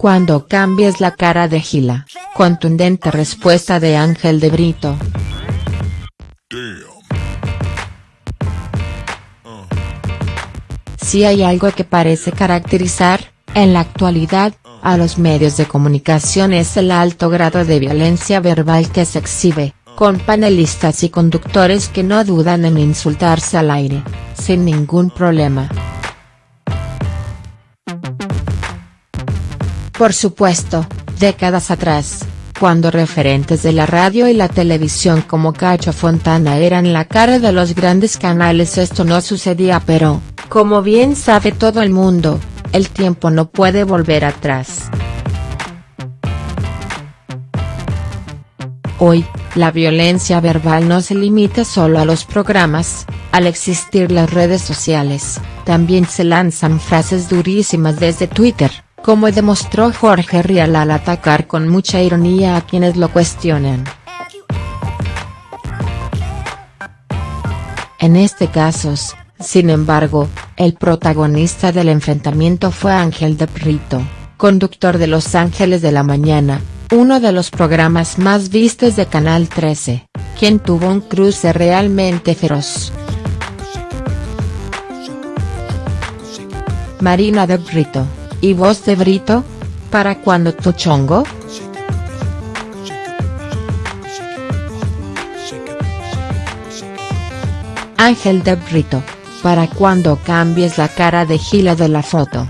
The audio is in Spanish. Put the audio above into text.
Cuando cambies la cara de Gila, contundente respuesta de Ángel de Brito. Si hay algo que parece caracterizar, en la actualidad, a los medios de comunicación es el alto grado de violencia verbal que se exhibe, con panelistas y conductores que no dudan en insultarse al aire, sin ningún problema. Por supuesto, décadas atrás, cuando referentes de la radio y la televisión como Cacho Fontana eran la cara de los grandes canales esto no sucedía pero, como bien sabe todo el mundo, el tiempo no puede volver atrás. Hoy, la violencia verbal no se limita solo a los programas, al existir las redes sociales, también se lanzan frases durísimas desde Twitter, como demostró Jorge Rial al atacar con mucha ironía a quienes lo cuestionan. En este caso, sin embargo, el protagonista del enfrentamiento fue Ángel de Brito, conductor de Los Ángeles de la Mañana, uno de los programas más vistos de Canal 13, quien tuvo un cruce realmente feroz. Marina de Brito, ¿y vos de Brito? ¿Para cuándo tu chongo?. Ángel de Brito, para cuando cambies la cara de Gila de la foto.